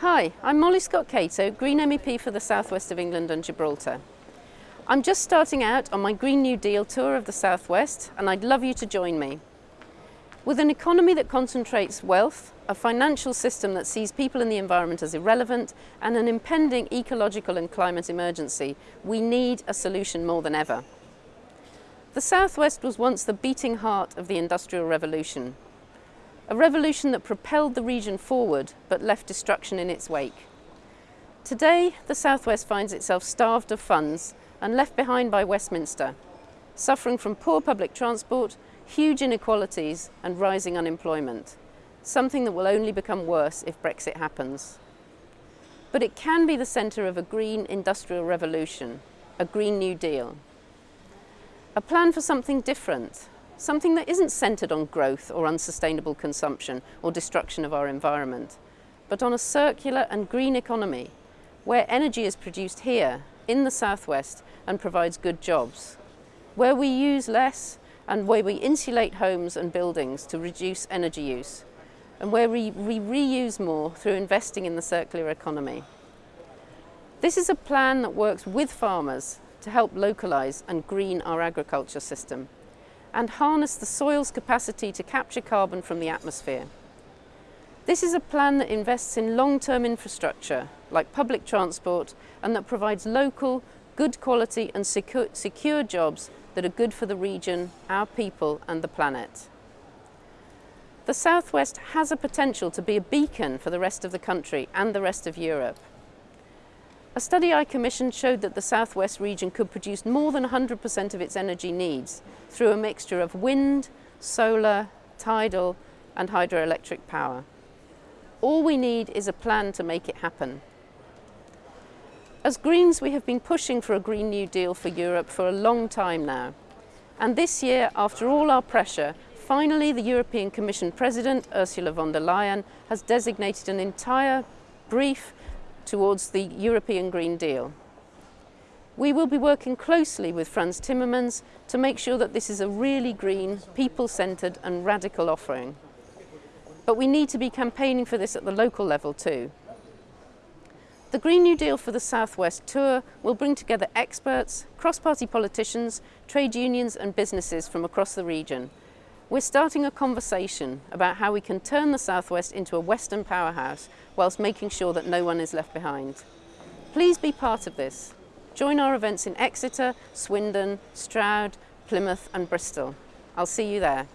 Hi, I'm Molly Scott Cato, Green MEP for the Southwest of England and Gibraltar. I'm just starting out on my Green New Deal tour of the Southwest and I'd love you to join me. With an economy that concentrates wealth, a financial system that sees people and the environment as irrelevant, and an impending ecological and climate emergency, we need a solution more than ever. The Southwest was once the beating heart of the Industrial Revolution, a revolution that propelled the region forward but left destruction in its wake. Today, the Southwest finds itself starved of funds and left behind by Westminster, suffering from poor public transport, huge inequalities and rising unemployment, something that will only become worse if Brexit happens. But it can be the centre of a green industrial revolution, a Green New Deal. A plan for something different, something that isn't centred on growth or unsustainable consumption or destruction of our environment, but on a circular and green economy where energy is produced here in the southwest and provides good jobs, where we use less and where we insulate homes and buildings to reduce energy use, and where we, we reuse more through investing in the circular economy. This is a plan that works with farmers to help localise and green our agriculture system and harness the soil's capacity to capture carbon from the atmosphere. This is a plan that invests in long-term infrastructure like public transport and that provides local, good quality and secure, secure jobs that are good for the region, our people and the planet. The Southwest has a potential to be a beacon for the rest of the country and the rest of Europe. A study I commissioned showed that the southwest region could produce more than 100% of its energy needs through a mixture of wind, solar, tidal and hydroelectric power. All we need is a plan to make it happen. As Greens, we have been pushing for a Green New Deal for Europe for a long time now. And this year, after all our pressure, finally the European Commission President, Ursula von der Leyen, has designated an entire brief towards the European Green Deal. We will be working closely with Frans Timmermans to make sure that this is a really green, people-centred and radical offering. But we need to be campaigning for this at the local level too. The Green New Deal for the Southwest Tour will bring together experts, cross-party politicians, trade unions and businesses from across the region we're starting a conversation about how we can turn the Southwest into a Western powerhouse whilst making sure that no one is left behind. Please be part of this. Join our events in Exeter, Swindon, Stroud, Plymouth and Bristol. I'll see you there.